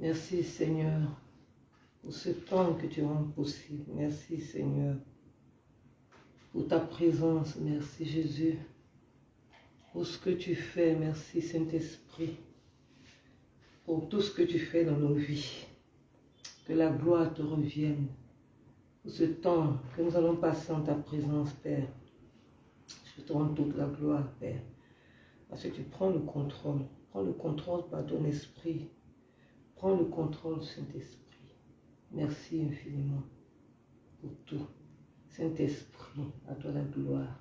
Merci Seigneur pour ce temps que tu rends possible. Merci Seigneur pour ta présence. Merci Jésus pour ce que tu fais. Merci Saint-Esprit pour tout ce que tu fais dans nos vies. Que la gloire te revienne pour ce temps que nous allons passer en ta présence, Père. Je te rends toute la gloire, Père. Parce que tu prends le contrôle. Prends le contrôle par ton esprit. Prends le contrôle, Saint-Esprit. Merci infiniment pour tout. Saint-Esprit, à toi la gloire.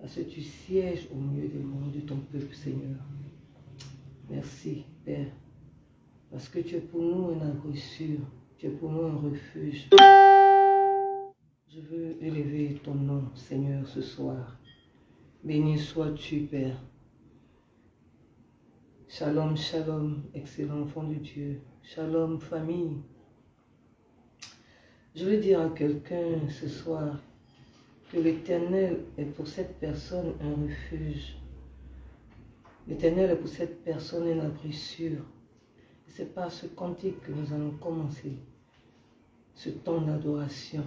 Parce que tu sièges au milieu des mondes de ton peuple, Seigneur? Merci, Père. Parce que tu es pour nous un sûr. Tu es pour nous un refuge. Je veux élever ton nom, Seigneur, ce soir. Béni sois-tu, Père. Shalom, shalom, excellent enfant de Dieu. Shalom, famille. Je veux dire à quelqu'un ce soir que l'Éternel est pour cette personne un refuge. L'Éternel est pour cette personne un abri sûr. C'est par ce cantique que nous allons commencer ce temps d'adoration.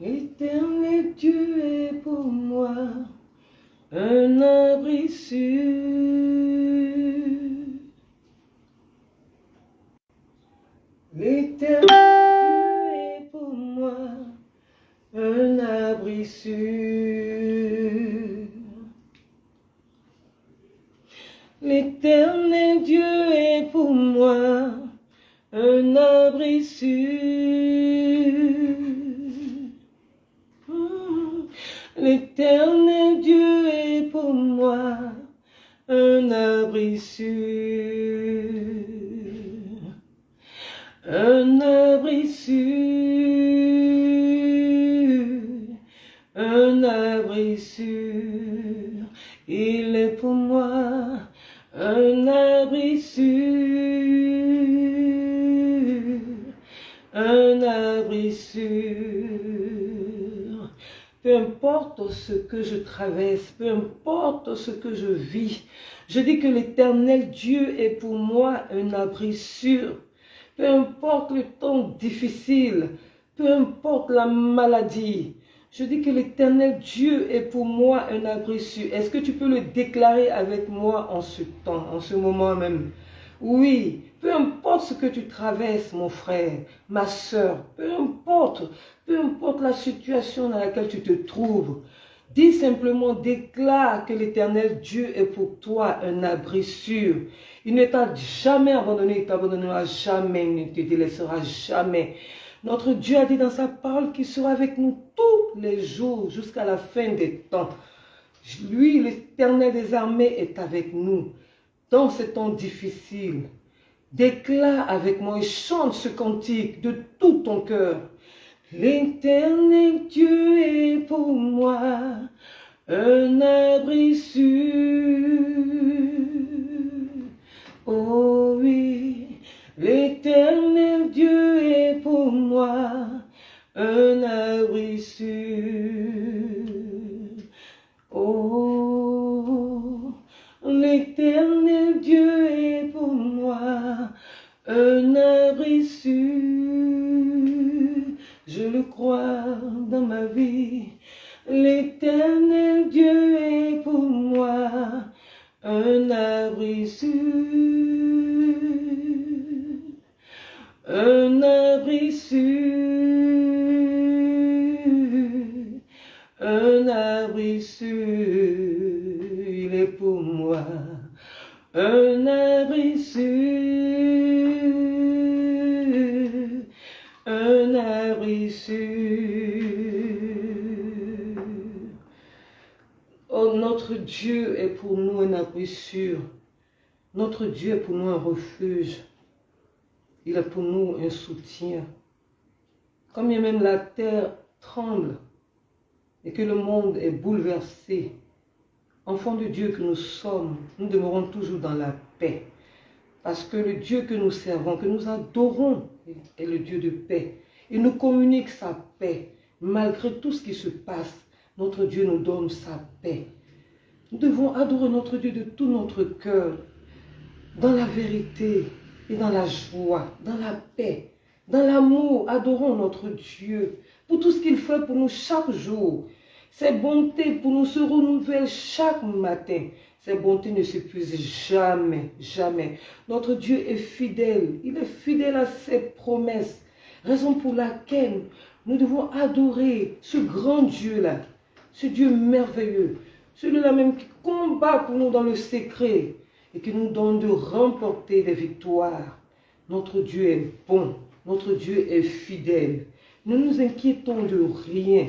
Éternel Dieu est pour moi un abri sûr. L'éternel est pour moi un abri sûr. L'éternel Dieu est pour moi un abri sûr. L'éternel Dieu pour moi un abri sûr un abri sûr, un abri sûr, il est pour moi Peu importe ce que je traverse, peu importe ce que je vis, je dis que l'éternel Dieu est pour moi un abri sûr peu importe le temps difficile, peu importe la maladie, je dis que l'éternel Dieu est pour moi un abri sûr. Est-ce que tu peux le déclarer avec moi en ce temps, en ce moment même? Oui, peu importe ce que tu traverses, mon frère, ma soeur, peu importe, peu importe la situation dans laquelle tu te trouves, Dis simplement, déclare que l'éternel Dieu est pour toi un abri sûr. Il ne t'a jamais abandonné, il t'abandonnera jamais, il ne te délaissera jamais. Notre Dieu a dit dans sa parole qu'il sera avec nous tous les jours jusqu'à la fin des temps. Lui, l'éternel des armées, est avec nous dans ces temps difficiles. Déclare avec moi et chante ce cantique de tout ton cœur. L'éternel Dieu est pour moi un abri sûr. Oh oui, l'éternel Dieu est pour moi un abri sûr. Oh, l'éternel Dieu est pour moi un abri sûr. Je le crois dans ma vie. L'éternel Dieu est pour moi un abri sûr. Un abri sûr. Un abri sûr. Il est pour moi un abri sûr Dieu est pour nous un abri sûr. Notre Dieu est pour nous un refuge. Il est pour nous un soutien. Comme même la terre tremble et que le monde est bouleversé, enfants de Dieu que nous sommes, nous demeurons toujours dans la paix. Parce que le Dieu que nous servons, que nous adorons, est le Dieu de paix. Il nous communique sa paix. Malgré tout ce qui se passe, notre Dieu nous donne sa paix. Nous devons adorer notre Dieu de tout notre cœur. dans la vérité et dans la joie, dans la paix, dans l'amour. Adorons notre Dieu pour tout ce qu'il fait pour nous chaque jour. Ses bontés pour nous se renouvellent chaque matin. Ses bontés ne s'épuisent jamais, jamais. Notre Dieu est fidèle. Il est fidèle à ses promesses. Raison pour laquelle nous devons adorer ce grand Dieu-là. Ce Dieu merveilleux. Celui-là même qui combat pour nous dans le secret et qui nous donne de remporter des victoires. Notre Dieu est bon. Notre Dieu est fidèle. Ne nous inquiétons de rien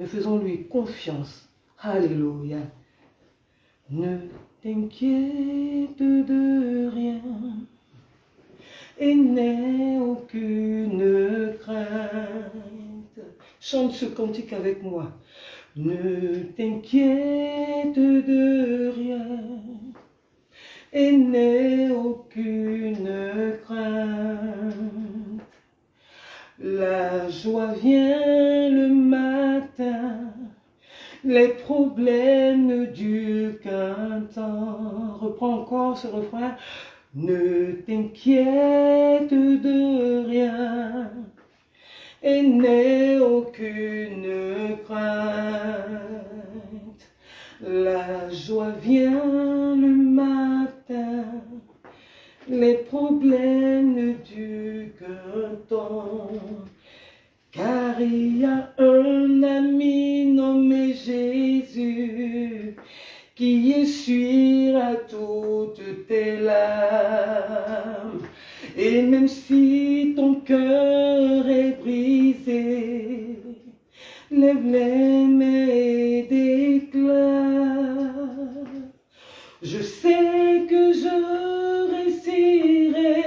mais faisons-lui confiance. Alléluia. Ne t'inquiète de rien et n'aie aucune crainte. Chante ce cantique avec moi. Ne t'inquiète de rien et n'aie aucune crainte. La joie vient le matin, les problèmes ne durent qu'un temps. Reprends encore ce refrain. Ne t'inquiète de rien et n'aie aucune crainte. La joie vient le matin, les problèmes qu'un temps. Car il y a un ami nommé Jésus qui essuiera toutes tes larmes. Et même si ton cœur est brisé, lève-les mains et déclare. Je sais que je réussirai.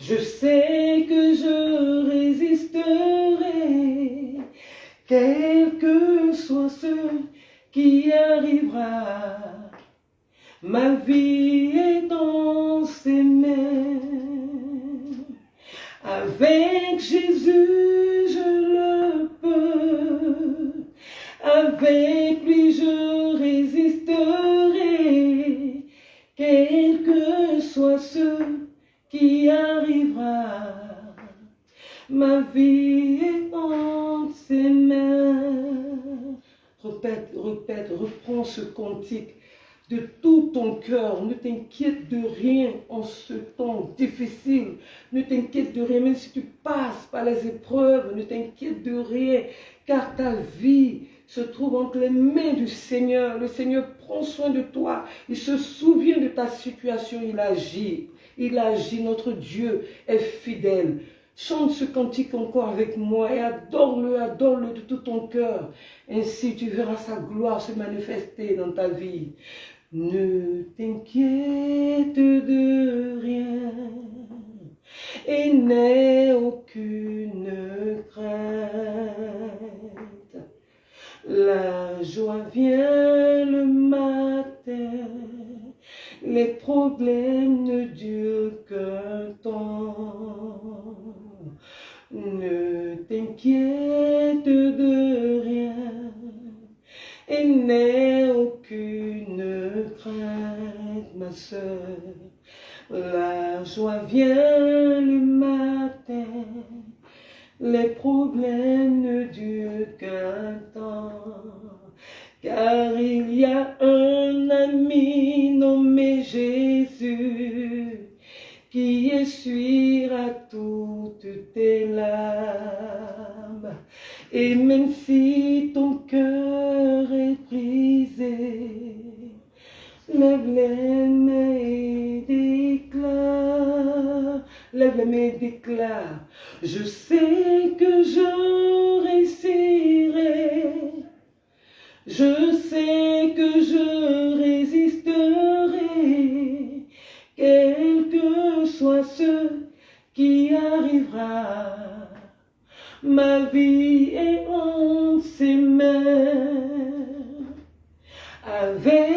Je sais que je résisterai. Quel que soit ce qui arrivera. Ma vie est dans ses mains. Avec Jésus, je le peux. Avec lui, je résisterai. Quel que soit ce qui arrivera. Ma vie est dans ses mains. Répète, répète, reprends ce cantique de tout ton cœur. Ne t'inquiète de rien en ce temps difficile. Ne t'inquiète de rien, même si tu passes par les épreuves. Ne t'inquiète de rien, car ta vie se trouve entre les mains du Seigneur. Le Seigneur prend soin de toi. Il se souvient de ta situation. Il agit. Il agit. Notre Dieu est fidèle. Chante ce cantique encore avec moi et adore-le, adore-le de tout ton cœur. Ainsi tu verras sa gloire se manifester dans ta vie. Ne t'inquiète de rien et n'aie aucune crainte. La joie vient le matin, les problèmes ne durent qu'un temps. Ne t'inquiète de rien et n'aie aucune crainte, ma soeur. La joie vient le matin, les problèmes ne durent qu'un temps. Car il y a un ami nommé Jésus qui essuiera toutes tes larmes. Et même si ton cœur est brisé, lève les mains et déclare, lève les mains déclare, je sais que je réussirai. Je sais que je résisterai, quel que soit ce qui arrivera. Ma vie est en ses. Avec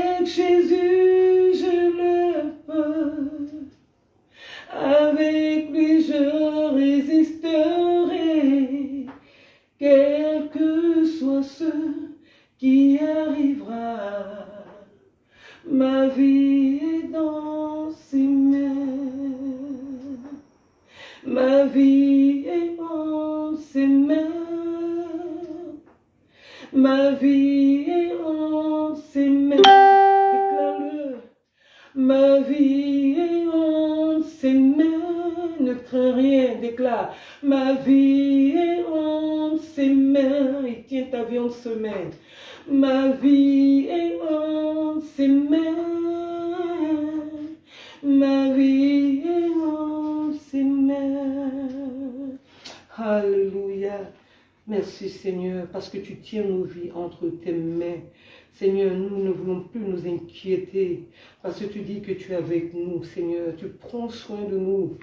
parce que tu dis que tu es avec nous, Seigneur. Tu prends soin de nous.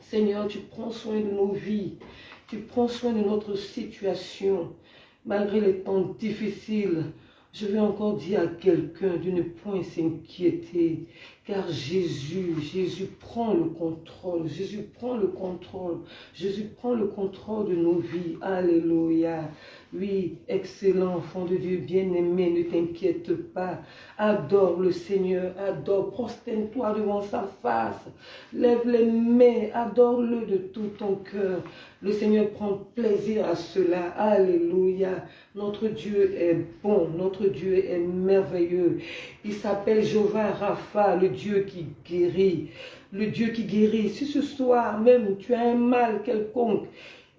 Seigneur, tu prends soin de nos vies. Tu prends soin de notre situation, malgré les temps difficiles. Je vais encore dire à quelqu'un de ne point s'inquiéter, car Jésus, Jésus prend le contrôle, Jésus prend le contrôle, Jésus prend le contrôle de nos vies. Alléluia. Oui, excellent enfant de Dieu, bien-aimé, ne t'inquiète pas. Adore le Seigneur, adore, prosterne-toi devant sa face. Lève les mains, adore-le de tout ton cœur. Le Seigneur prend plaisir à cela. Alléluia. Notre Dieu est bon, notre Dieu est merveilleux. Il s'appelle Jéhovah Rapha, le Dieu qui guérit. Le Dieu qui guérit. Si ce soir même tu as un mal quelconque,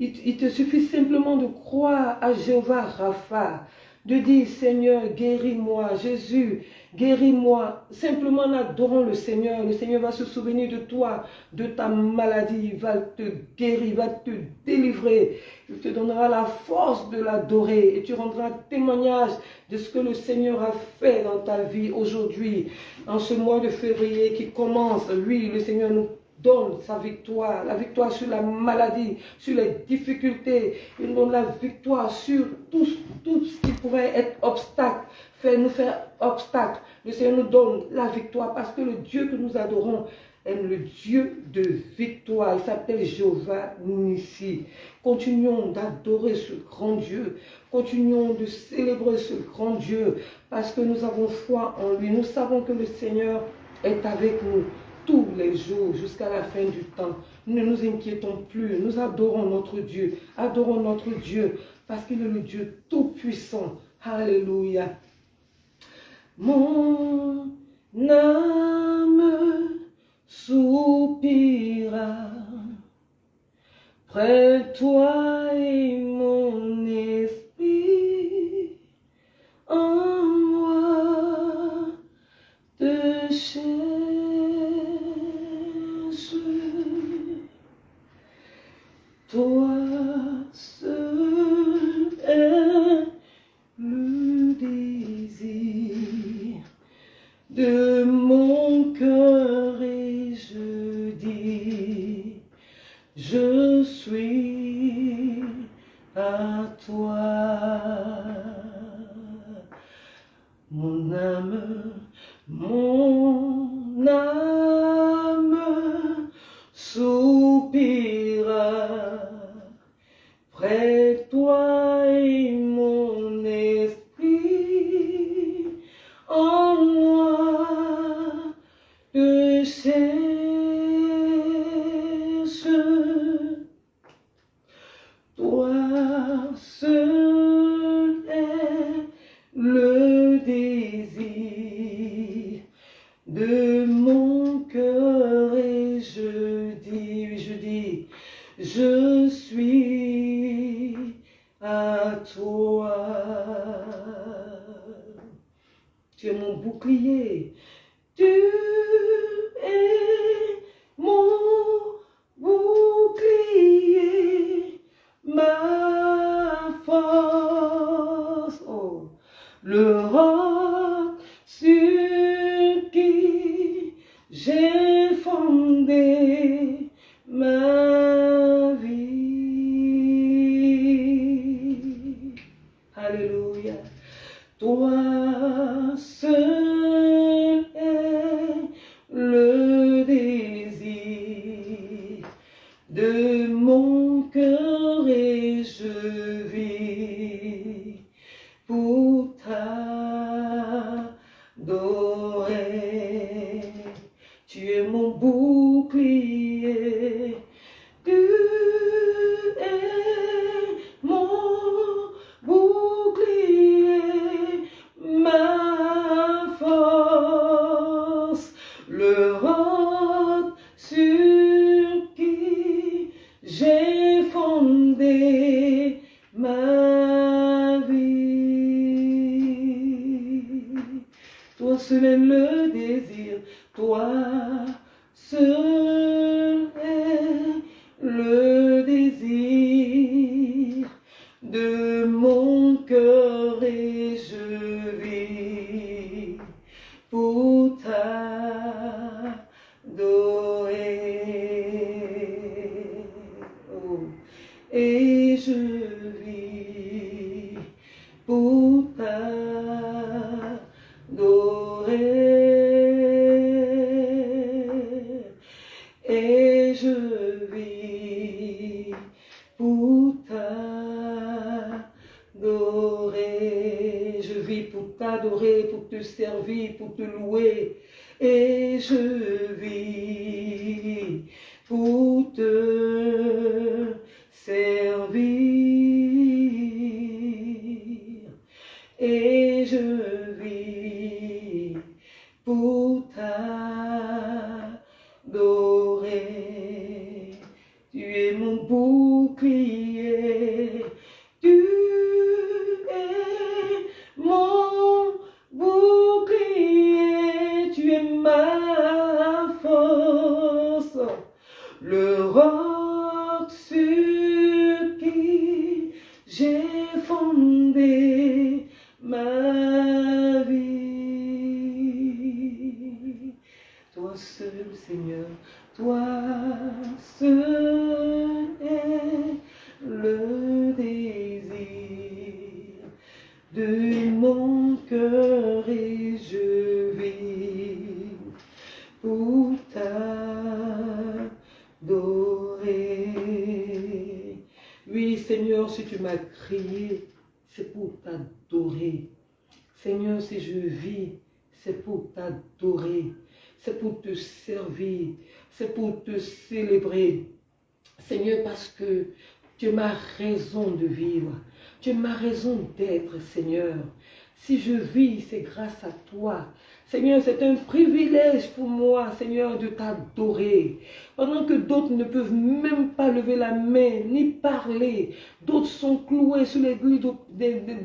il, te suffit simplement de croire à Jéhovah Rapha, de dire Seigneur, guéris-moi, Jésus, guéris-moi. Simplement en adorant le Seigneur, le Seigneur va se souvenir de toi, de ta maladie, il va te guérir, il va te délivrer. Il te donnera la force de l'adorer et tu rendras témoignage de ce que le Seigneur a fait dans ta vie aujourd'hui, en ce mois de février qui commence. Lui, le Seigneur nous donne sa victoire, la victoire sur la maladie, sur les difficultés. Il donne la victoire sur tout, tout ce qui pourrait être obstacle, faire nous faire obstacle. Le Seigneur nous donne la victoire parce que le Dieu que nous adorons est le Dieu de victoire. Il s'appelle Jéhovah Nissi. Continuons d'adorer ce grand Dieu. Continuons de célébrer ce grand Dieu parce que nous avons foi en lui. Nous savons que le Seigneur est avec nous tous les jours jusqu'à la fin du temps. Ne nous inquiétons plus, nous adorons notre Dieu, adorons notre Dieu parce qu'il est le Dieu tout-puissant. Alléluia. Mon âme soupira près toi et mon esprit Toi seul est le désir de mon cœur et je dis, je suis à toi. Mon âme, mon âme soupira près toi toi seul Si je vis, c'est pour t'adorer. C'est pour te servir. C'est pour te célébrer. Seigneur, parce que tu es ma raison de vivre. Tu es ma raison d'être, Seigneur. Si je vis, c'est grâce à toi. Seigneur, c'est un privilège pour moi, Seigneur, de t'adorer. Pendant que d'autres ne peuvent même pas lever la main, ni parler. D'autres sont cloués sur les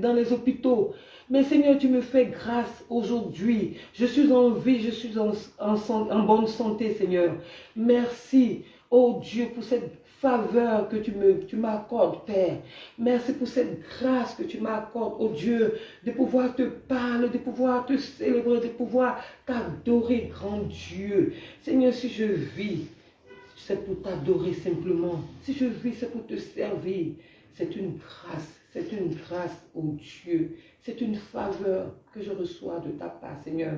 dans les hôpitaux. Mais Seigneur, tu me fais grâce aujourd'hui. Je suis en vie, je suis en, bonne santé, Seigneur. Merci, oh Dieu, pour cette faveur que tu tu m'accordes, Père. Merci pour cette grâce que tu m'accordes, oh Dieu, de pouvoir te parler, de pouvoir te célébrer, de pouvoir t'adorer, grand Dieu. Seigneur, si je vis, c'est pour t'adorer simplement. Si je vis, c'est pour te servir. C'est une grâce, c'est une grâce, oh Dieu. C'est une faveur que je reçois de ta part, Seigneur.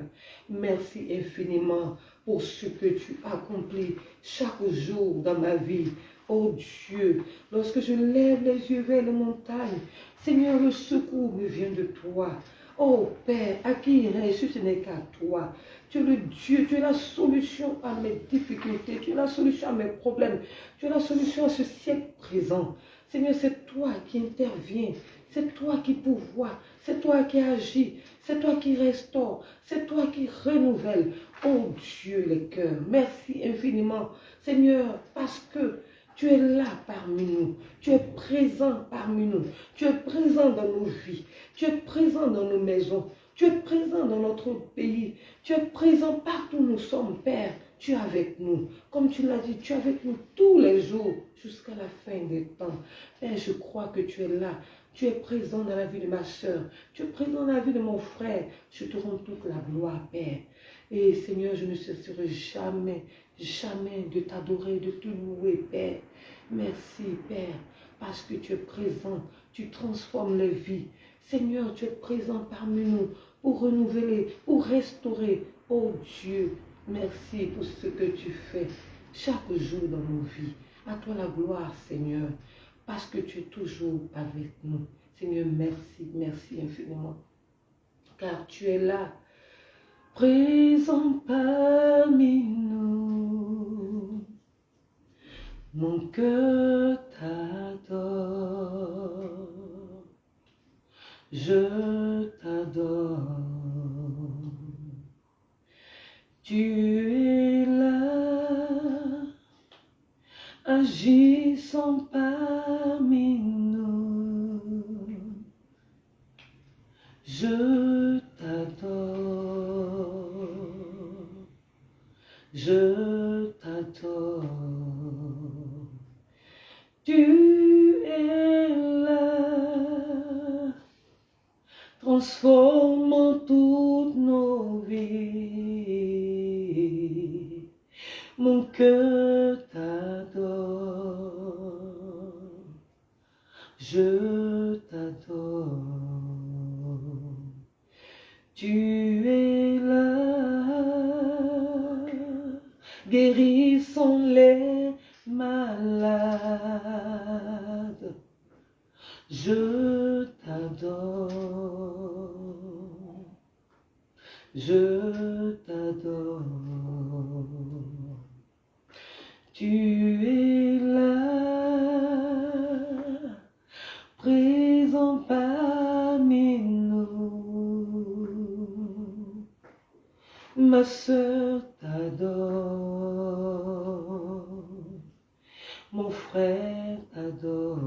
Merci infiniment pour ce que tu accomplis chaque jour dans ma vie. Oh Dieu, lorsque je lève les yeux vers les montagnes, Seigneur, le secours me vient de toi. Oh Père, à qui si ce n'est qu'à toi Tu es le Dieu, tu es la solution à mes difficultés, tu es la solution à mes problèmes, tu es la solution à ce siècle présent. Seigneur, c'est toi qui interviens, c'est toi qui pourvois, c'est toi qui agis, c'est toi qui restaure, c'est toi qui renouvelle. Oh Dieu, les cœurs, merci infiniment, Seigneur, parce que tu es là parmi nous. Tu es présent parmi nous. Tu es présent dans nos vies. Tu es présent dans nos maisons. Tu es présent dans notre pays. Tu es présent partout où nous sommes, Père. Tu es avec nous. Comme tu l'as dit, tu es avec nous tous les jours jusqu'à la fin des temps. Père, je crois que tu es là. Tu es présent dans la vie de ma soeur. Tu es présent dans la vie de mon frère. Je te rends toute la gloire, Père. Et Seigneur, je ne cesserai jamais, jamais de t'adorer, de te louer, Père. Merci, Père, parce que tu es présent. Tu transformes les vies. Seigneur, tu es présent parmi nous pour renouveler, pour restaurer. Oh Dieu, merci pour ce que tu fais chaque jour dans nos vies. À toi la gloire, Seigneur, parce que tu es toujours avec nous. Seigneur, merci, merci infiniment. Car tu es là, présent parmi nous. Mon cœur t'adore, je t'adore. Tu es là, agissant parmi nous. Je t'adore, je t'adore. Tu es là, transformant toutes nos vies. Mon cœur t'adore, je t'adore. Tu es là, guérissons les malades. Je t'adore, je t'adore. Tu es là, présent parmi nous. Ma sœur t'adore, mon frère t'adore.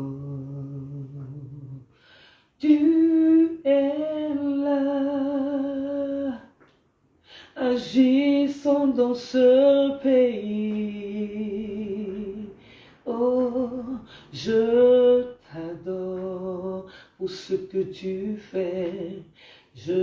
Tu es là, agissant dans ce tu fais. Je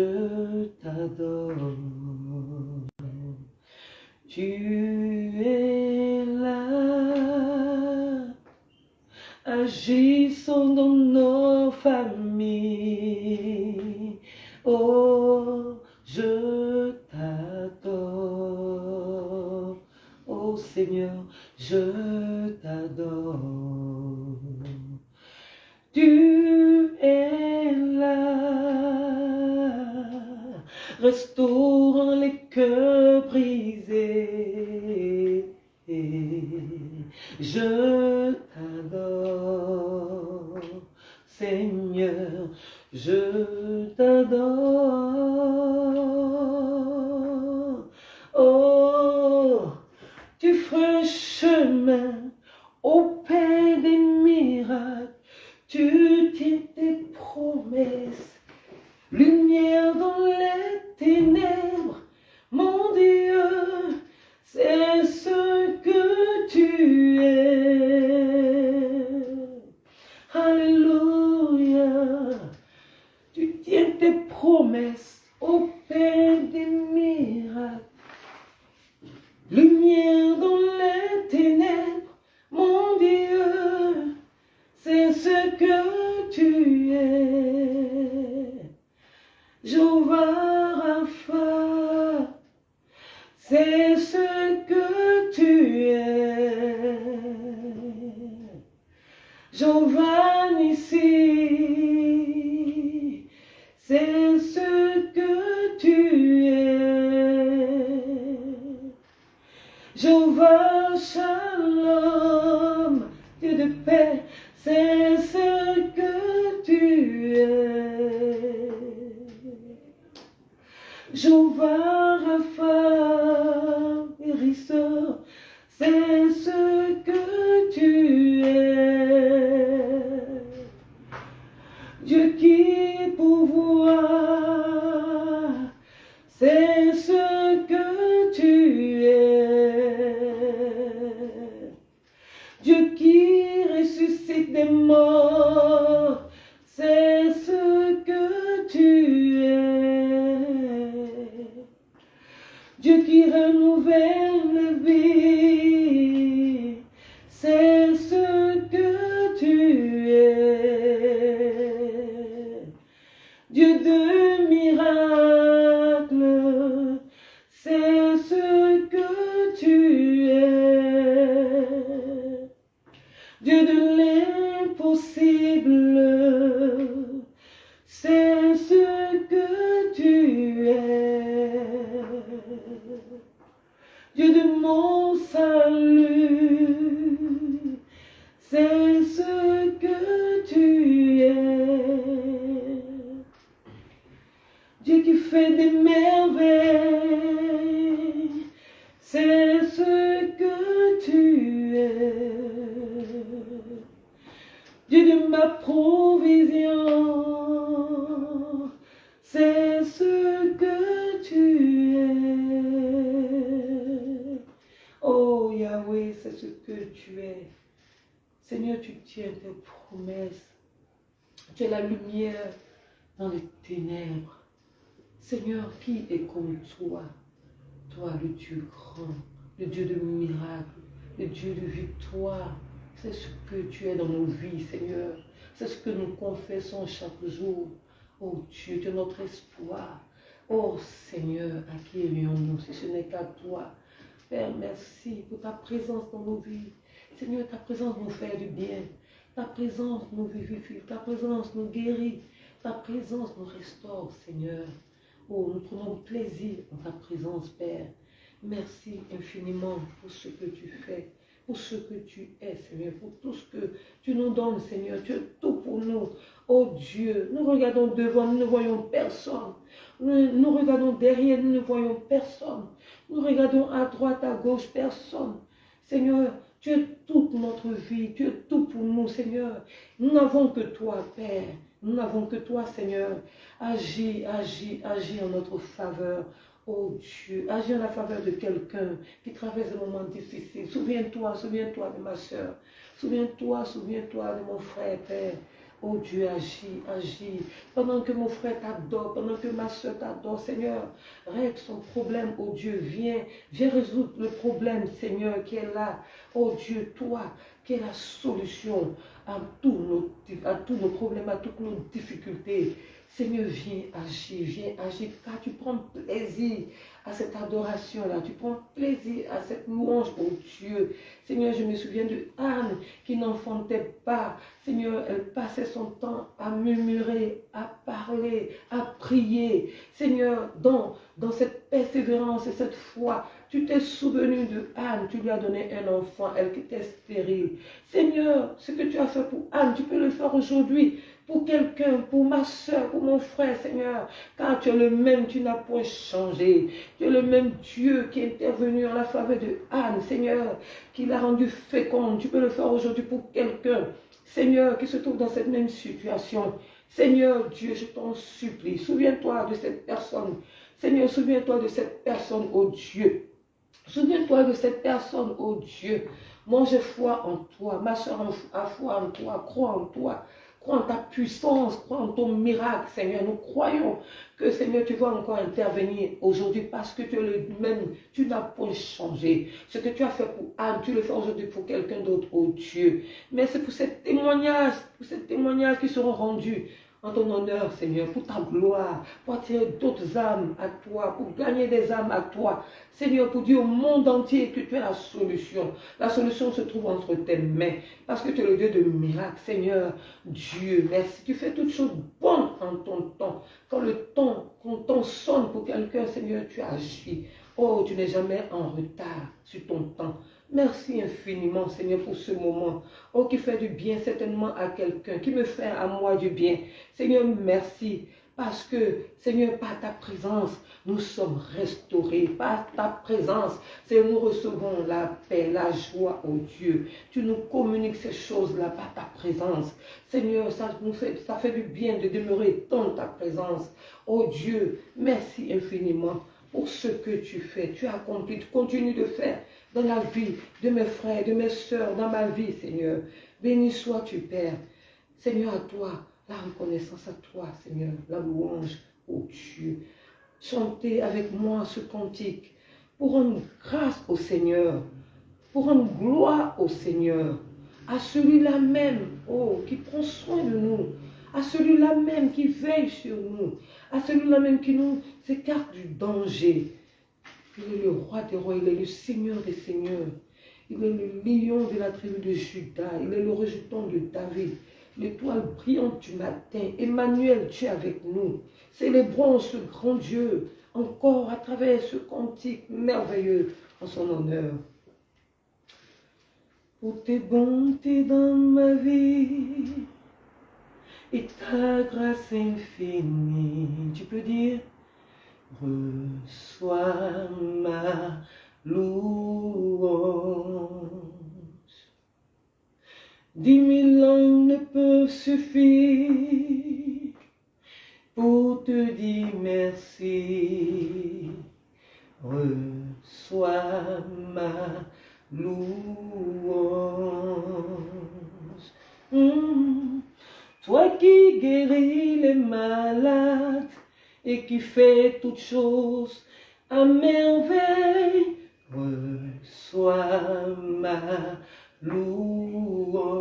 toi Toi, le Dieu grand, le Dieu de miracles, le Dieu de victoire. C'est ce que tu es dans nos vies, Seigneur. C'est ce que nous confessons chaque jour. Oh Dieu, tu es notre espoir. Oh Seigneur, à qui irions-nous si ce n'est qu'à toi? Père, merci pour ta présence dans nos vies. Seigneur, ta présence nous fait du bien. Ta présence nous vivifie. Ta présence nous guérit. Ta présence nous restaure, Seigneur. Oh, nous prenons plaisir en ta présence, Père. Merci infiniment pour ce que tu fais, pour ce que tu es, Seigneur, pour tout ce que tu nous donnes, Seigneur. Tu es tout pour nous. Oh Dieu, nous regardons devant, nous ne voyons personne. Nous, nous regardons derrière, nous ne voyons personne. Nous regardons à droite, à gauche, personne. Seigneur, tu es toute notre vie, tu es tout pour nous, Seigneur. Nous n'avons que toi, Père. Nous n'avons que toi, Seigneur. Agis, agis, agis en notre faveur. Oh Dieu, agis en la faveur de quelqu'un qui traverse des moments difficiles. Souviens-toi, souviens-toi de ma soeur. Souviens-toi, souviens-toi de mon frère, Père. Oh Dieu, agis, agis. Pendant que mon frère t'adore, pendant que ma soeur t'adore, Seigneur, règle son problème. Oh Dieu, viens, viens résoudre le problème, Seigneur, qui est là. Oh Dieu, toi, qui es la solution à tous nos, à tous nos problèmes, à toutes nos difficultés. Seigneur, viens agir, viens agir, car tu prends plaisir à cette adoration-là. Tu prends plaisir à cette louange, oh Dieu. Seigneur, je me souviens de Anne qui n'enfantait pas. Seigneur, elle passait son temps à murmurer, à parler, à prier. Seigneur, dans, dans cette persévérance et cette foi, tu t'es souvenu de Anne, tu lui as donné un enfant, elle qui était stérile. Seigneur, ce que tu as fait pour Anne, tu peux le faire aujourd'hui pour quelqu'un, pour ma soeur, pour mon frère, Seigneur. Car tu es le même, tu n'as point changé. Tu es le même Dieu qui est intervenu en la faveur de Anne, Seigneur, qui l'a rendu féconde. Tu peux le faire aujourd'hui pour quelqu'un, Seigneur, qui se trouve dans cette même situation. Seigneur Dieu, je t'en supplie, souviens-toi de cette personne. Seigneur, souviens-toi de cette personne, oh Dieu. Souviens-toi de cette personne, oh Dieu. Moi, j'ai foi en toi. Ma soeur a foi en toi. Crois en toi. Crois en ta puissance, crois en ton miracle, Seigneur. Nous croyons que, Seigneur, tu vas encore intervenir aujourd'hui parce que tu es le même, tu n'as pas changé. Ce que tu as fait pour Anne, tu le fais aujourd'hui pour quelqu'un d'autre, oh Dieu. Mais c'est pour ces témoignages, pour ces témoignages qui seront rendus en ton honneur, Seigneur, pour ta gloire, pour attirer d'autres âmes à toi, pour gagner des âmes à toi. Seigneur, pour dire au monde entier que tu es la solution. La solution se trouve entre tes mains, parce que tu es le Dieu de miracles. Seigneur, Dieu, merci. Tu fais toutes choses bonnes en ton temps. Quand le temps, quand ton sonne pour quelqu'un, Seigneur, tu agis. Oh, tu n'es jamais en retard sur ton temps. Merci infiniment, Seigneur, pour ce moment. Oh, qui fait du bien certainement à quelqu'un, qui me fait à moi du bien. Seigneur, merci. Parce que, Seigneur, par ta présence, nous sommes restaurés. Par ta présence, Seigneur, nous recevons la paix, la joie, oh Dieu. Tu nous communiques ces choses-là par ta présence. Seigneur, ça, nous fait, ça fait du bien de demeurer dans ta présence. Oh Dieu, merci infiniment pour ce que tu fais. Tu as accompli, tu continues de faire dans la vie de mes frères, de mes soeurs, dans ma vie, Seigneur. Béni sois-tu, Père. Seigneur, à toi, la reconnaissance à toi, Seigneur, la louange, au Dieu. Chantez avec moi ce cantique pour rendre grâce au Seigneur, pour rendre gloire au Seigneur, à celui-là même, oh, qui prend soin de nous, à celui-là même qui veille sur nous, à celui-là même qui nous écarte du danger, il est le roi des rois, il est le seigneur des seigneurs. Il est le lion de la tribu de Judas, il est le rejeton de David, l'étoile brillante du matin. Emmanuel, tu es avec nous. Célébrons ce grand Dieu encore à travers ce cantique merveilleux en son honneur. Pour tes bontés dans ma vie et ta grâce infinie, tu peux dire reçois ma louange. Dix mille ans ne peuvent suffire pour te dire merci. Reçois ma louange. Hmm. Toi qui guéris les malades et qui fais toutes choses à merveille, reçois ma louange.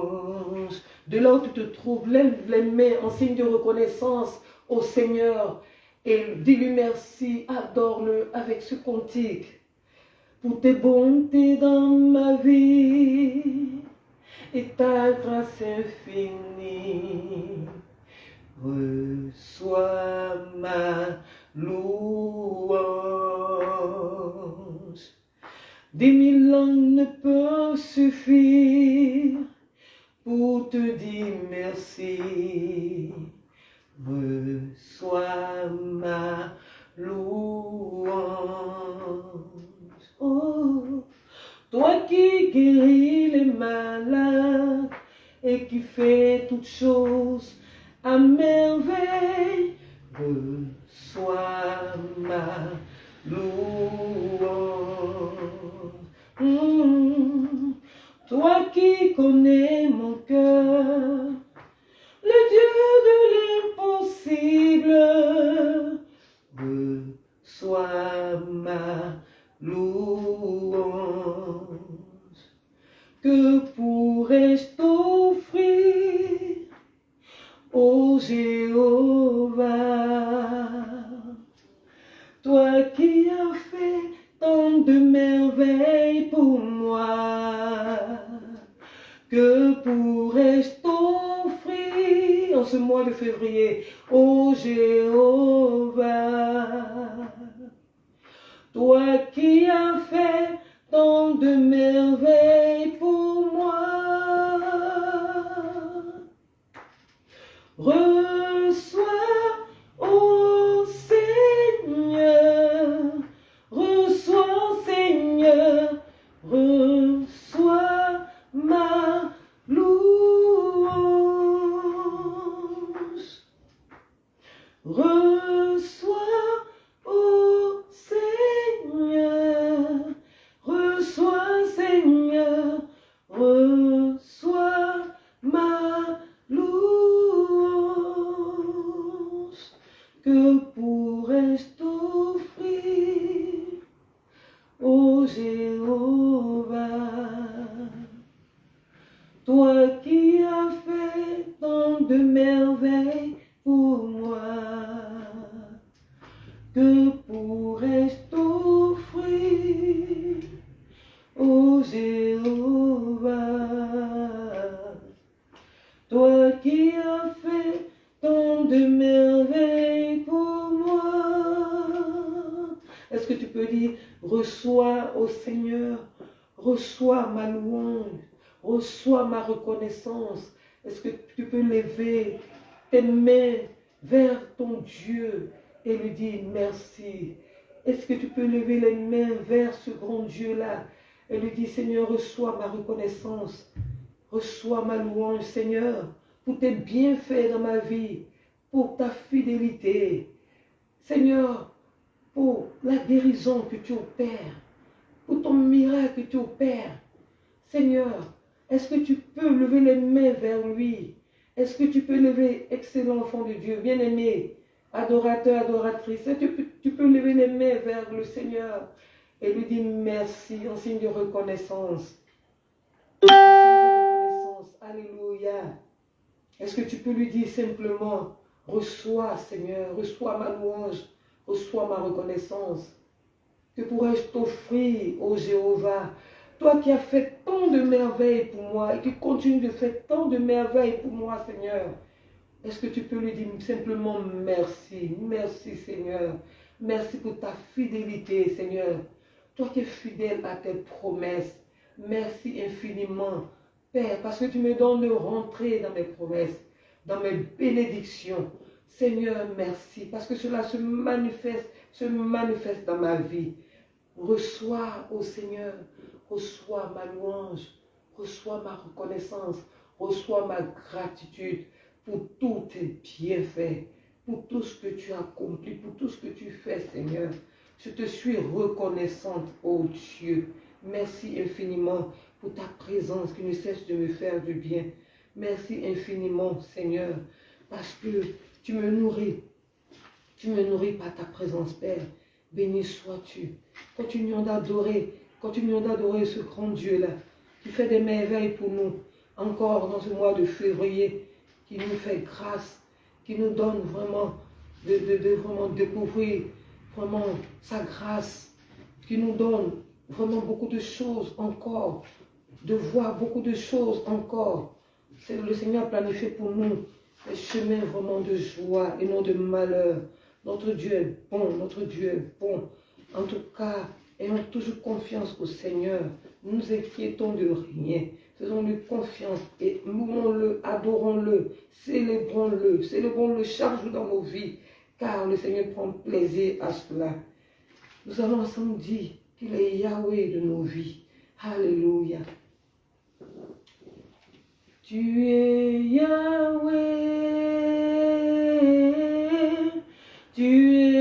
De là où tu te trouves, lève les mains en signe de reconnaissance au Seigneur et dis-lui merci, adore-le avec ce cantique pour tes bontés dans ma vie et ta grâce infinie. Des mille langues ne peuvent suffire pour te dire merci. Reçois ma louange. Oh, toi qui guéris les malades et qui fais toutes choses à merveille, reçois ma louange. Connais mon cœur, le Dieu de l'impossible, reçois ma louange. Que pourrais-je t'offrir, ô Jéhovah? Toi qui as fait tant de merveilles pour moi, que pourrais-je t'offrir en ce mois de février, ô Jéhovah? Toi qui as fait tant de merveilles pour moi. Reçois, ô Seigneur, reçois, Seigneur, reçois Reçois, grand Dieu-là et lui dire, Seigneur, reçois ma reconnaissance, reçois ma louange, Seigneur, pour tes bienfaits dans ma vie, pour ta fidélité. Seigneur, pour la guérison que tu opères, pour ton miracle que tu opères. Seigneur, est-ce que tu peux lever les mains vers lui? Est-ce que tu peux lever, excellent enfant de Dieu, bien-aimé, adorateur, adoratrice, est-ce que tu peux lever les mains vers le Seigneur? Et lui dire merci en signe de reconnaissance. Signe de reconnaissance. Alléluia. Est-ce que tu peux lui dire simplement, reçois Seigneur, reçois ma louange, reçois ma reconnaissance. Que pourrais-je t'offrir, ô Jéhovah? Toi qui as fait tant de merveilles pour moi et qui continues de faire tant de merveilles pour moi, Seigneur. Est-ce que tu peux lui dire simplement merci Merci, Seigneur. Merci pour ta fidélité, Seigneur. Toi qui es fidèle à tes promesses. Merci infiniment, Père, parce que tu me donnes de rentrer dans mes promesses, dans mes bénédictions. Seigneur, merci, parce que cela se manifeste, se manifeste dans ma vie. Reçois, ô Seigneur, reçois ma louange, reçois ma reconnaissance, reçois ma gratitude pour tous tes bienfaits, pour tout ce que tu as accompli, pour tout ce que tu fais, Seigneur. Je te suis reconnaissante, ô Dieu. Merci infiniment pour ta présence qui ne cesse de me faire du bien. Merci infiniment, Seigneur, parce que tu me nourris. Tu me nourris par ta présence, Père. Béni sois-tu. Continuons d'adorer, continuons d'adorer ce grand Dieu-là, qui fait des merveilles pour nous, encore dans ce mois de février, qui nous fait grâce, qui nous donne vraiment de, de vraiment découvrir vraiment sa grâce, qui nous donne vraiment beaucoup de choses encore, de voir beaucoup de choses encore. C'est le Seigneur planifié pour nous des chemins vraiment de joie et non de malheur. Notre Dieu est bon, notre Dieu est bon. En tout cas, ayons toujours confiance au Seigneur. Nous nous inquiétons de rien. Faisons-lui confiance et louons-le, adorons-le, célébrons-le, célébrons-le chaque jour dans nos vies, car le Seigneur prend plaisir à cela. Nous allons ensemble dire qu'il est Yahweh de nos vies. Alléluia. Tu es Yahweh, tu es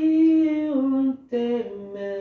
ma vie est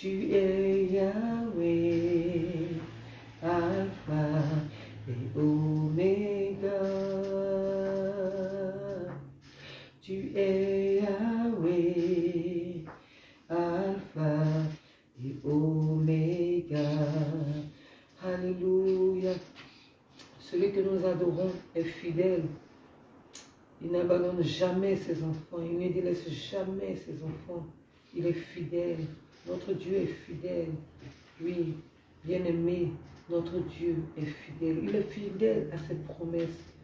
Tu es Yahweh, Alpha et Oméga. Tu es Yahweh, Alpha et Oméga. Alléluia. Celui que nous adorons est fidèle. Il n'abandonne jamais ses enfants. Il ne délaisse jamais ses enfants. Il est fidèle. Notre Dieu est fidèle. Oui, bien-aimé, notre Dieu est fidèle. Il est fidèle à ses promesses.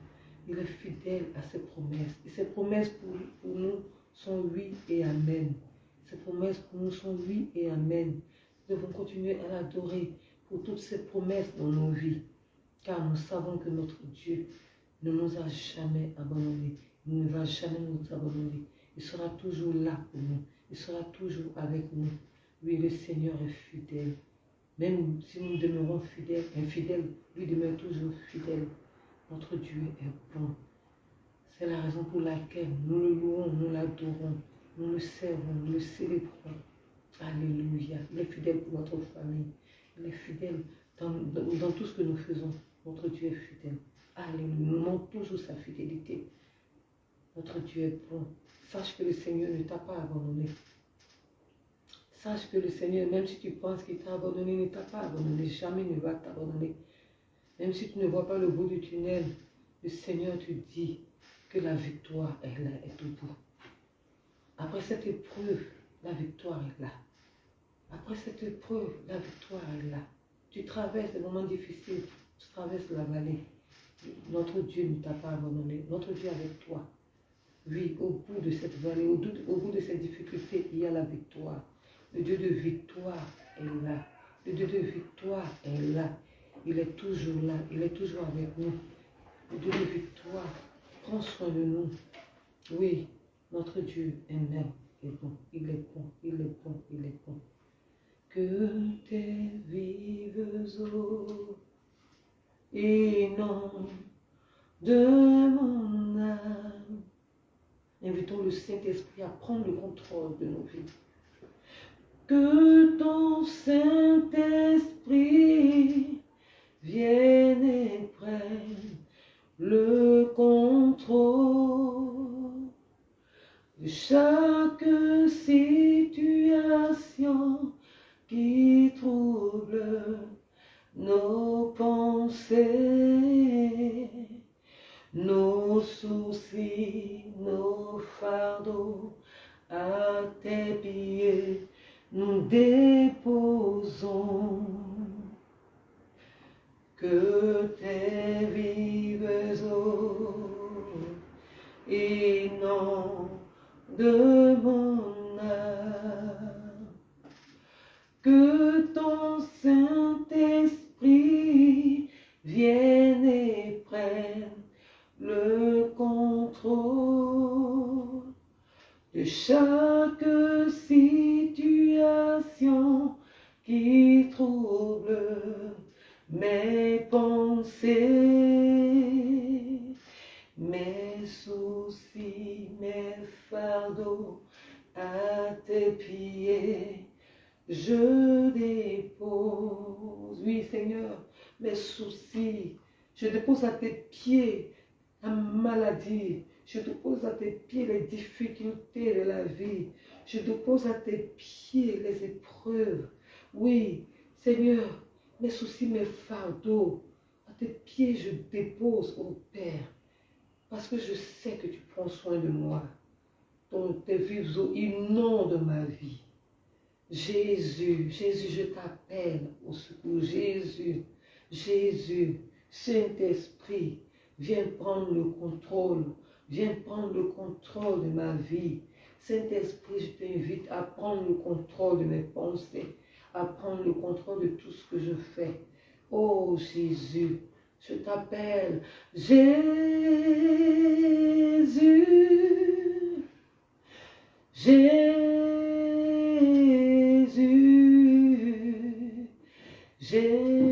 Il est fidèle à ses promesses. Et ses promesses pour, nous sont oui et amen. Ses promesses pour nous sont oui et amen. Nous devons continuer à l'adorer pour toutes ces promesses dans nos vies. Car nous savons que notre Dieu ne nous a jamais abandonnés. Il ne va jamais nous abandonner. Il sera toujours là pour nous. Il sera toujours avec nous. Oui, le Seigneur est fidèle. Même si nous demeurons fidèles, infidèles, lui demeure toujours fidèle. Notre Dieu est bon. C'est la raison pour laquelle nous le louons, nous l'adorons, nous le servons, nous le célébrons. Alléluia. Il est fidèle pour notre famille. Il est fidèle dans, tout ce que nous faisons. Notre Dieu est fidèle. Alléluia. Nous toujours sa fidélité. Notre Dieu est bon. Sache que le Seigneur ne t'a pas abandonné. Sache que le Seigneur, même si tu penses qu'il t'a abandonné, ne t'a pas abandonné. Jamais ne va t'abandonner. Même si tu ne vois pas le bout du tunnel, le Seigneur te dit que la victoire est là, est au bout. Après cette épreuve, la victoire est là. Après cette épreuve, la victoire est là. Tu traverses des moments difficiles, tu traverses la vallée. Notre Dieu ne t'a pas abandonné. Notre Dieu est avec toi. Oui, au bout de cette vallée, au, bout de cette difficulté, il y a la victoire. Le Dieu de victoire est là. Le Dieu de victoire est là. Il est toujours là. Il est toujours avec nous. Le Dieu de victoire prend soin de nous. Oui, notre Dieu est même est bon. Il est bon. Il est bon. Il est bon. Que tes vives eaux inondent de mon âme. Invitons le Saint-Esprit à prendre le contrôle de nos vies. Que ton Saint-Esprit vienne et prenne le contrôle. Chaque situation qui trouble nos pensées, nos soucis, nos fardeaux à tes pieds nous déposons. Que tes vives eaux et non de mon âme, que ton Saint-Esprit vienne et prenne le contrôle de chaque situation qui trouble mes pensées, mes soucis, mes fardeaux à tes pieds. Je dépose, oui Seigneur, mes soucis, je dépose à tes pieds la maladie, je dépose à tes pieds les difficultés de la vie. Je dépose à tes pieds les épreuves. Oui, Seigneur, mes soucis, mes fardeaux, à tes pieds je dépose, au Père. Parce que je sais que tu prends soin de moi. Ton, tes vives eaux ma vie. Jésus, Jésus, je t'appelle au secours. Jésus, Jésus, Saint-Esprit, viens prendre le contrôle. Viens prendre le contrôle de ma vie. Saint-Esprit, je t'invite à prendre le contrôle de mes pensées, à prendre le contrôle de tout ce que je fais. Oh Jésus, je t'appelle Jésus. Jésus. Jésus.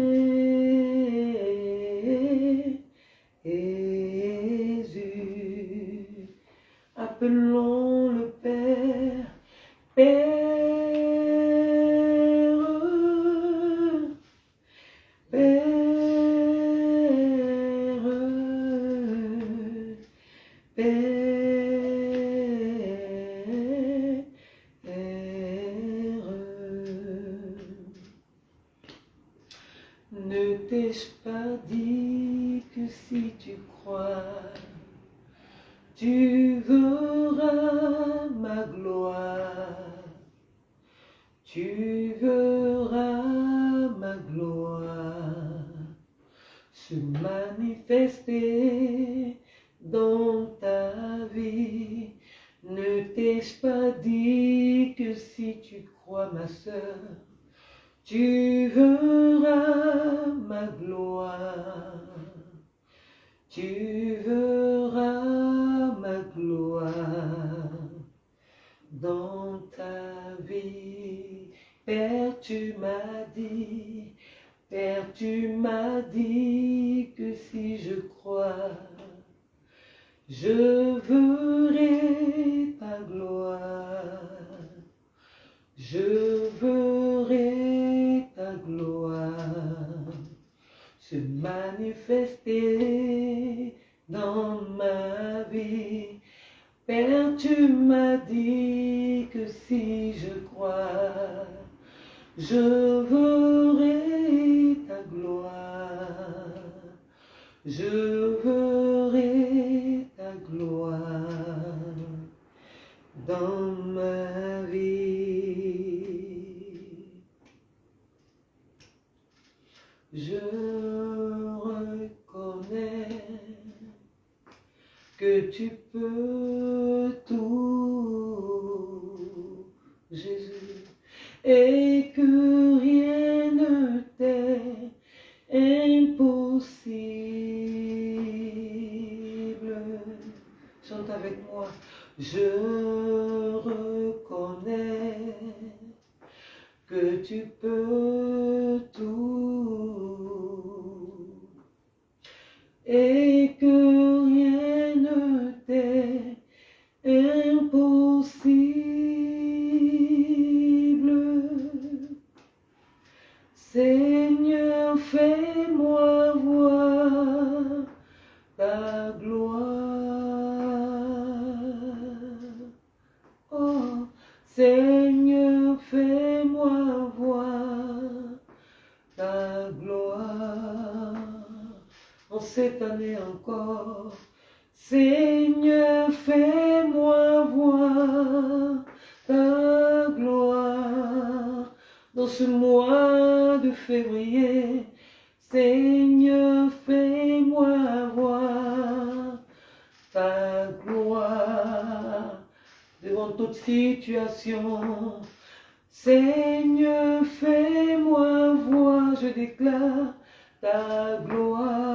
Tu verras ma gloire dans ta vie. Père, tu m'as dit, Père, tu m'as dit que si je crois, je encore, Seigneur, fais-moi voir ta gloire. Dans ce mois de février, Seigneur, fais-moi voir ta gloire devant toute situation. Seigneur, fais-moi voir, je déclare ta gloire.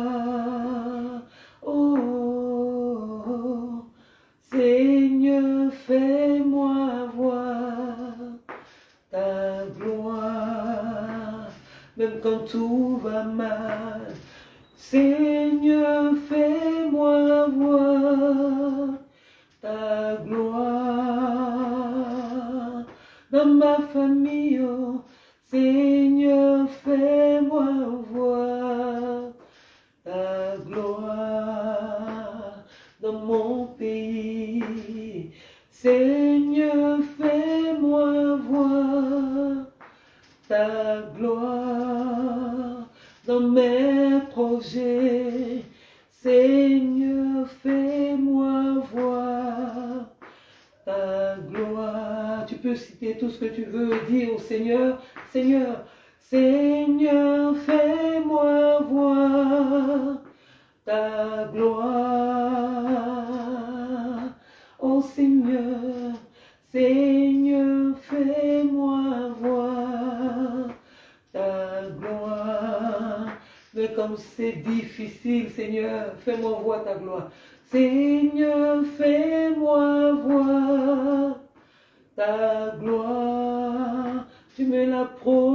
Quand tout va mal, Seigneur, fais-moi voir ta gloire dans ma famille. oh, Seigneur, fais-moi voir ta gloire dans mon pays. Seigneur, fais-moi voir ta gloire mes projets. Seigneur, fais-moi voir ta gloire. Tu peux citer tout ce que tu veux dire au Seigneur, Seigneur, Seigneur, fais-moi voir ta gloire. Oh Seigneur, Seigneur, fais-moi comme c'est difficile, Seigneur, fais-moi voir ta gloire. Seigneur, fais-moi voir ta gloire. Tu me promis.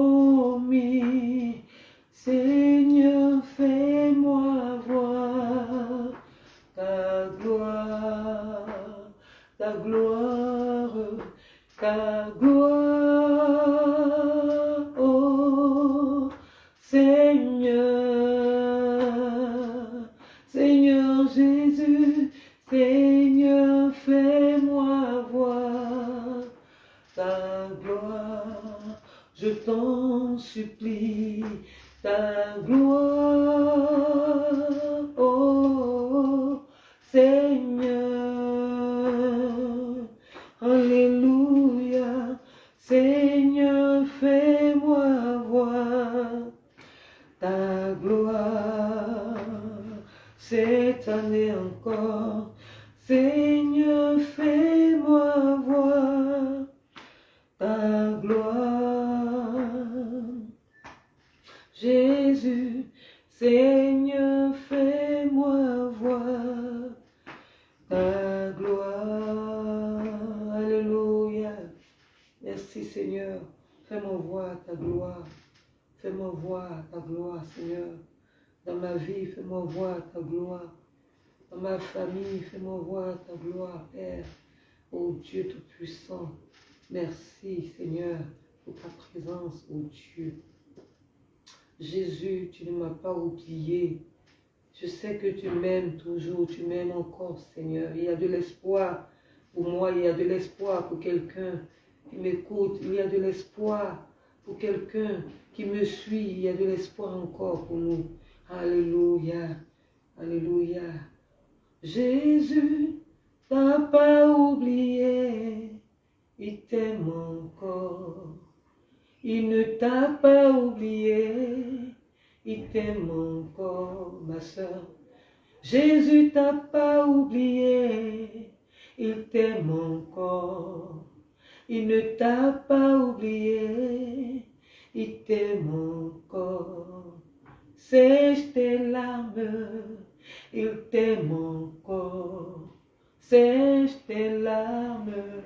De l'espoir encore pour nous. Alléluia, Alléluia. Jésus t'a pas oublié, il t'aime encore. Il ne t'a pas oublié, il t'aime encore, ma soeur. Jésus t'a pas oublié, il t'aime encore. Il ne t'a pas oublié, il t'aime encore. Sèche tes larmes, il t'aime encore. Sèche tes larmes,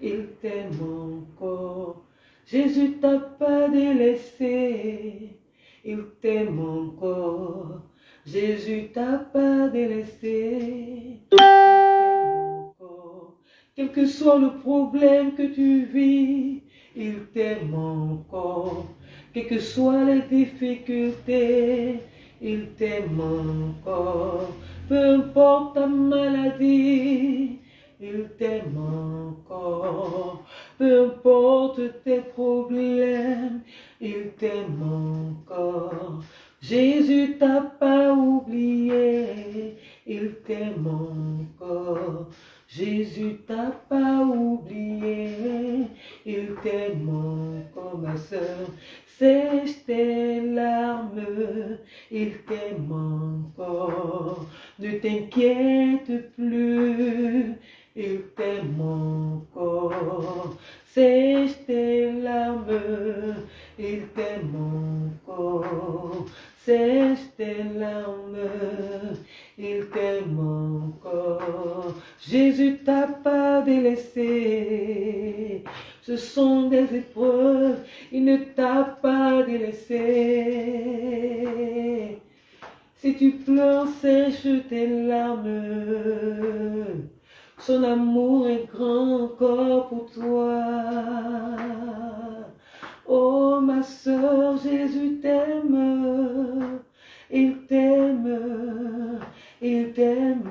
il t'aime encore. Jésus t'a pas délaissé, il t'aime encore. Jésus t'a pas délaissé, il t'aime encore. Quel que soit le problème que tu vis, il t'aime encore. Quelles que soient les difficultés, il t'aime encore. Peu importe ta maladie, il t'aime encore. Peu importe tes problèmes, il t'aime encore. Jésus t'a pas oublié, il t'aime encore. Jésus t'a pas oublié, il t'aime encore, ma soeur. Sèche tes larmes, il t'aime encore. Ne t'inquiète plus, il t'aime encore. Sèche tes larmes, il t'aime encore. Sèche tes larmes, il t'aime encore. Jésus t'a pas délaissé. Ce sont des épreuves, il ne t'a pas délaissé. Si tu pleures, sèche tes larmes. Son amour est grand encore pour toi. Oh ma soeur, Jésus t'aime, il t'aime, il t'aime.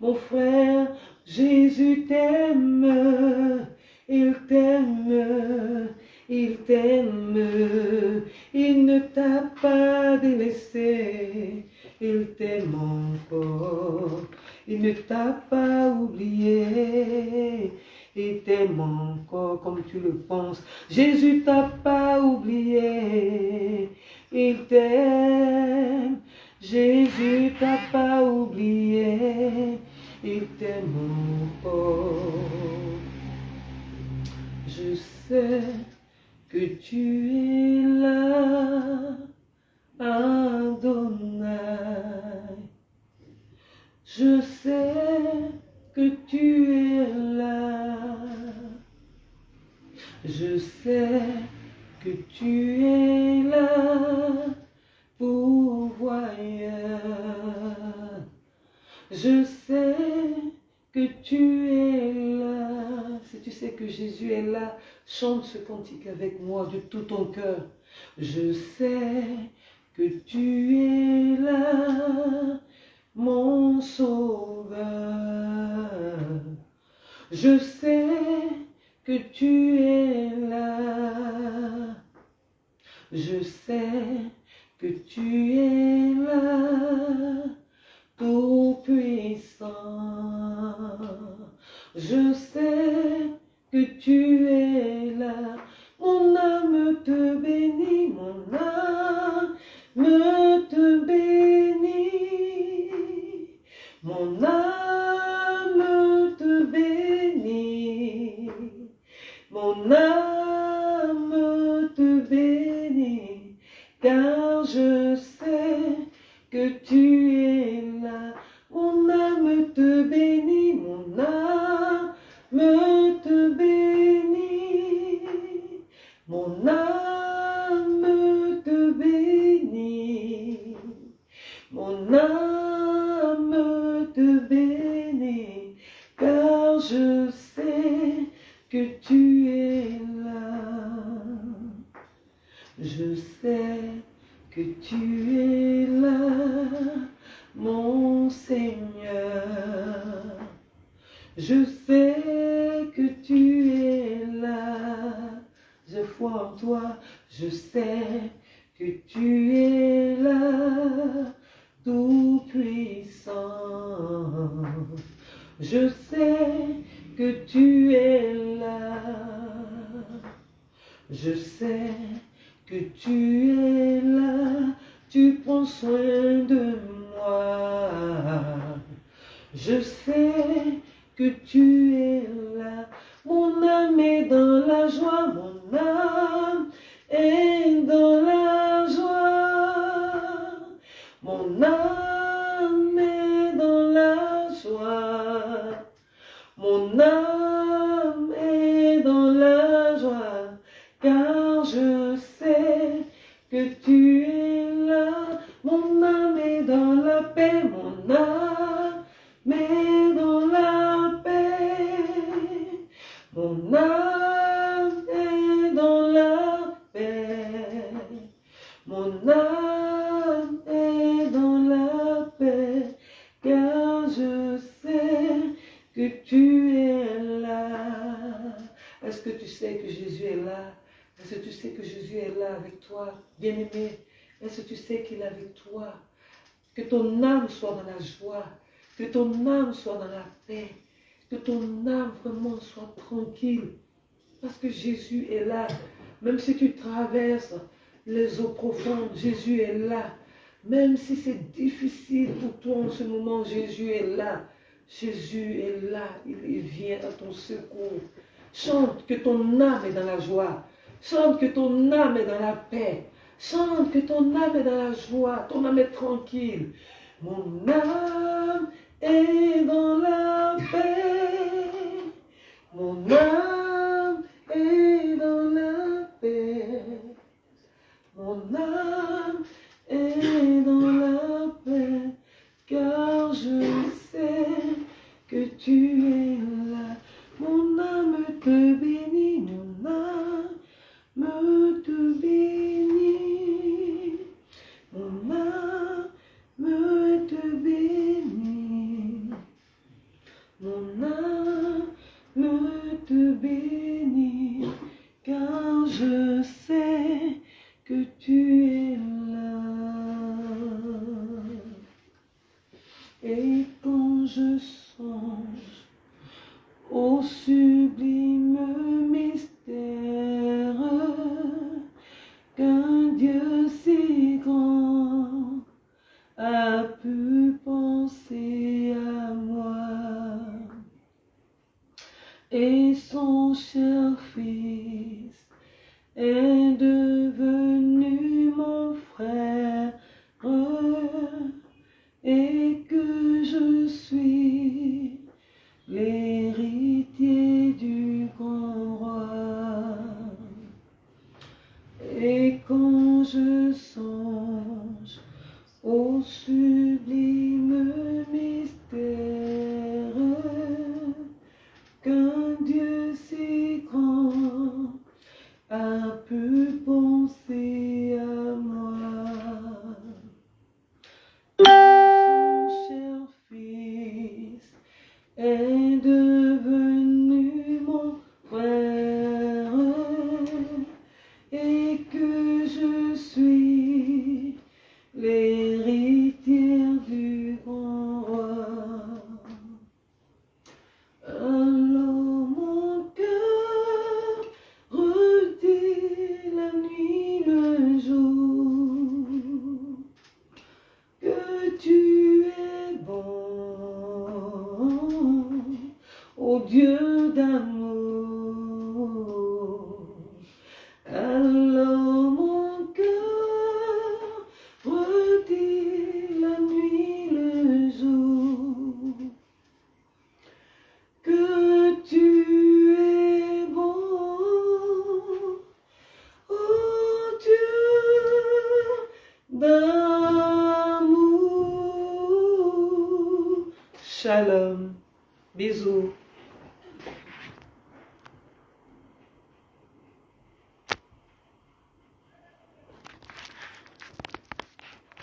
Mon frère, Jésus t'aime, il t'aime, il t'aime. Il ne t'a pas délaissé, il t'aime encore. Il ne t'a pas oublié. Il t'aime encore comme tu le penses. Jésus t'a pas oublié. Il t'aime. Jésus t'a pas oublié. Il t'aime. Je sais que tu es là, Adonai. Je sais que tu es là. Je sais que tu es là, Je sais que tu es là. Si tu sais que Jésus est là, chante ce cantique avec moi de tout ton cœur. Je sais que tu es là, mon sauveur. Je sais que tu es là. Je sais que tu es là, tout puissant. Je sais que tu es là, mon âme te bénit, mon âme Mon âme est dans la paix. Mon âme est dans la paix, car je sais que tu es là. Est-ce que tu sais que Jésus est là? Est-ce que tu sais que Jésus est là avec toi, bien-aimé? Est-ce que tu sais qu'il est avec toi? Que ton âme soit dans la joie, que ton âme soit dans la paix, que ton âme vraiment soit tranquille. Parce que Jésus est là. Même si tu traverses les eaux profondes, Jésus est là. Même si c'est difficile pour toi en ce moment, Jésus est là. Jésus est là. Il vient à ton secours. Chante que ton âme est dans la joie. Chante que ton âme est dans la paix. Chante que ton âme est dans la joie. Ton âme est tranquille. Mon âme est dans la paix. Mon âme est dans la paix. Mon âme est dans la paix. Car je sais que tu es et